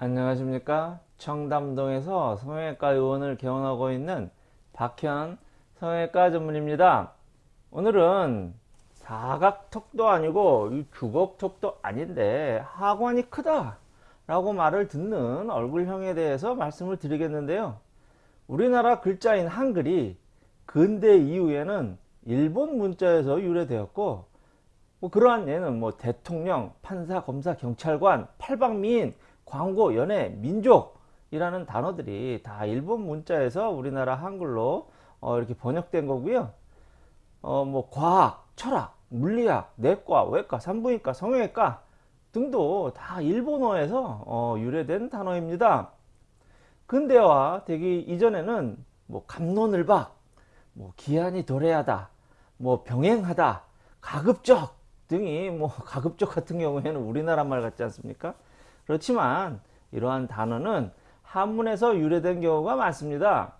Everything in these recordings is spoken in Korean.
안녕하십니까? 청담동에서 성형외과 의원을 개원하고 있는 박현 성형외과 전문입니다. 오늘은 사각턱도 아니고 주걱턱도 아닌데 하관이 크다 라고 말을 듣는 얼굴형에 대해서 말씀을 드리겠는데요. 우리나라 글자인 한글이 근대 이후에는 일본 문자에서 유래되었고 뭐 그러한 예는 뭐 대통령, 판사, 검사, 경찰관, 팔방미인 광고, 연애, 민족이라는 단어들이 다 일본 문자에서 우리나라 한글로 어, 이렇게 번역된 거고요. 어, 뭐 과학, 철학, 물리학, 내과, 외과, 산부인과, 성형외과 등도 다 일본어에서 어, 유래된 단어입니다. 근대화 되기 이전에는 뭐 감론을박, 뭐 기한이 도래하다, 뭐 병행하다, 가급적 등이 뭐 가급적 같은 경우에는 우리나라 말 같지 않습니까? 그렇지만 이러한 단어는 한문에서 유래된 경우가 많습니다.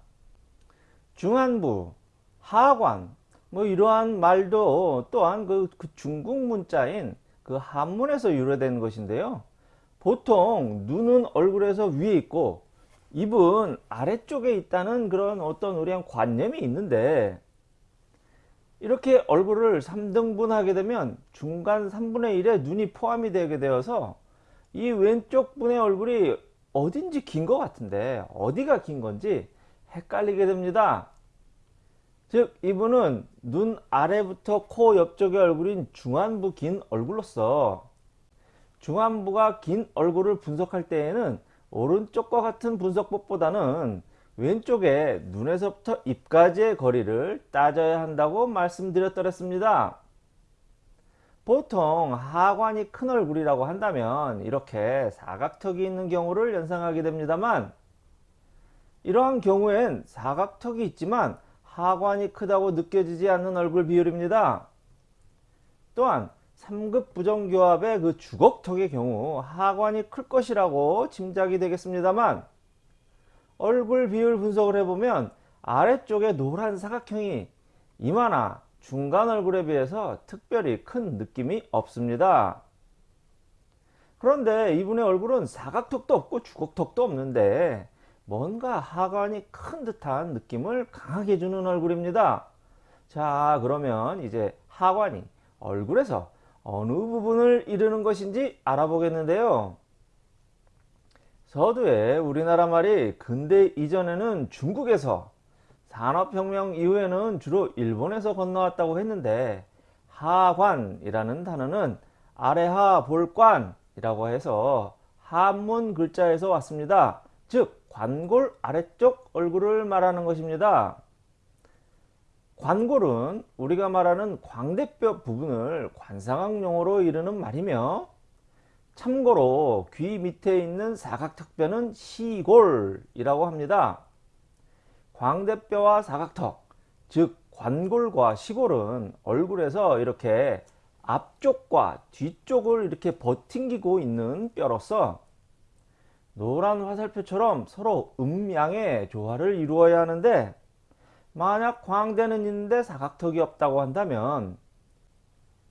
중안부, 하관, 뭐 이러한 말도 또한 그, 그 중국 문자인 그 한문에서 유래된 것인데요. 보통 눈은 얼굴에서 위에 있고 입은 아래쪽에 있다는 그런 어떤 우리한 관념이 있는데 이렇게 얼굴을 3등분 하게 되면 중간 3분의 1에 눈이 포함이 되게 되어서 이 왼쪽 분의 얼굴이 어딘지 긴 것 같은데 어디가 긴 건지 헷갈리게 됩니다. 즉 이분은 눈 아래부터 코 옆쪽의 얼굴인 중안부 긴 얼굴로서 중안부가 긴 얼굴을 분석할 때에는 오른쪽과 같은 분석법보다는 왼쪽에 눈에서부터 입까지의 거리를 따져야 한다고 말씀드렸더랬습니다. 보통 하관이 큰 얼굴이라고 한다면 이렇게 사각턱이 있는 경우를 연상하게 됩니다만 이러한 경우엔 사각턱이 있지만 하관이 크다고 느껴지지 않는 얼굴 비율입니다. 또한 3급 부정교합의 그 주걱턱의 경우 하관이 클 것이라고 짐작이 되겠습니다만 얼굴 비율 분석을 해보면 아래쪽에 노란 사각형이 이마나 중간 얼굴에 비해서 특별히 큰 느낌이 없습니다. 그런데 이분의 얼굴은 사각턱도 없고 주걱턱도 없는데 뭔가 하관이 큰 듯한 느낌을 강하게 주는 얼굴입니다. 자 그러면 이제 하관이 얼굴에서 어느 부분을 이루는 것인지 알아보겠는데요. 서두에 우리나라 말이 근대 이전에는 중국에서 산업혁명 이후에는 주로 일본에서 건너왔다고 했는데 하관이라는 단어는 아래하 볼관이라고 해서 한문 글자에서 왔습니다. 즉 관골 아래쪽 얼굴을 말하는 것입니다. 관골은 우리가 말하는 광대뼈 부분을 관상학 용어로 이르는 말이며 참고로 귀 밑에 있는 사각턱뼈는 시골이라고 합니다. 광대뼈와 사각턱, 즉 관골과 시골은 얼굴에서 이렇게 앞쪽과 뒤쪽을 이렇게 버팅기고 있는 뼈로서 노란 화살표처럼 서로 음양의 조화를 이루어야 하는데 만약 광대는 있는데 사각턱이 없다고 한다면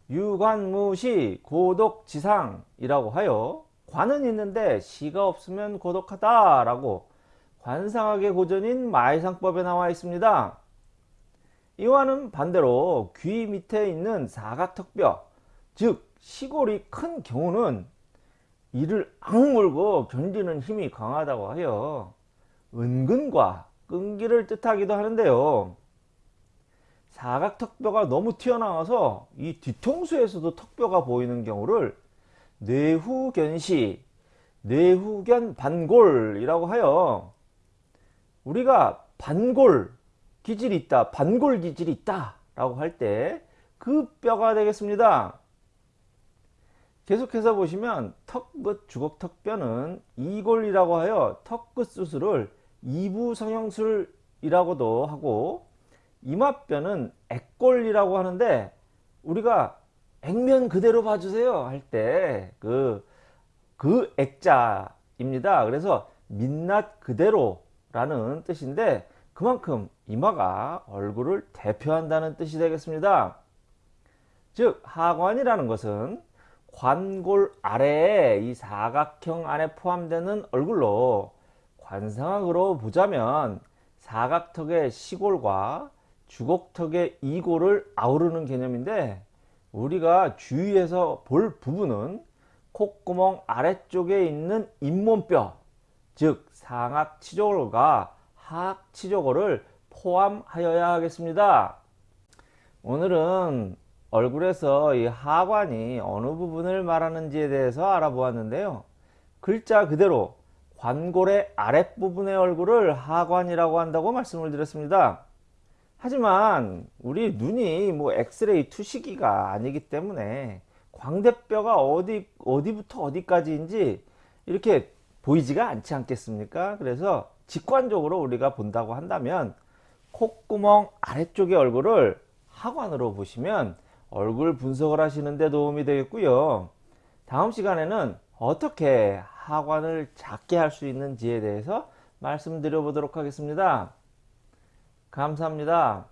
유관무시 고독지상이라고 하여 관은 있는데 시가 없으면 고독하다 라고 관상학의 고전인 마이상법에 나와 있습니다. 이와는 반대로 귀 밑에 있는 사각턱뼈 즉 시골이 큰 경우는 이를 악물고 견디는 힘이 강하다고 하여 은근과 끈기를 뜻하기도 하는데요. 사각턱뼈가 너무 튀어나와서 이 뒤통수에서도 턱뼈가 보이는 경우를 뇌후견시, 뇌후견 반골이라고 하여 우리가 반골 기질이 있다 반골 기질이 있다 라고 할 때 그 뼈가 되겠습니다. 계속해서 보시면 턱끝 주걱턱뼈는 이골이라고 하여 턱끝 수술을 이부 성형술이라고도 하고 이마뼈는 액골이라고 하는데 우리가 액면 그대로 봐주세요 할 때 그그 액자입니다. 그래서 민낯 그대로 라는 뜻인데 그만큼 이마가 얼굴을 대표한다는 뜻이 되겠습니다. 즉 하관이라는 것은 관골 아래에 이 사각형 안에 포함되는 얼굴로 관상학으로 보자면 사각턱의 시골과 주걱턱의 이골을 아우르는 개념인데 우리가 주위에서 볼 부분은 콧구멍 아래쪽에 있는 잇몸뼈 즉 상악 치조골과 하악 치조골을 포함하여야 하겠습니다. 오늘은 얼굴에서 이 하관이 어느 부분을 말하는지에 대해서 알아보았는데요. 글자 그대로 관골의 아랫부분의 얼굴을 하관이라고 한다고 말씀을 드렸습니다. 하지만 우리 눈이 뭐 엑스레이 투시기가 아니기 때문에 광대뼈가 어디 어디부터 어디까지인지 이렇게 보이지가 않지 않겠습니까? 그래서 직관적으로 우리가 본다고 한다면 콧구멍 아래쪽의 얼굴을 하관으로 보시면 얼굴 분석을 하시는 데 도움이 되겠고요. 다음 시간에는 어떻게 하관을 작게 할 수 있는지에 대해서 말씀드려 보도록 하겠습니다. 감사합니다.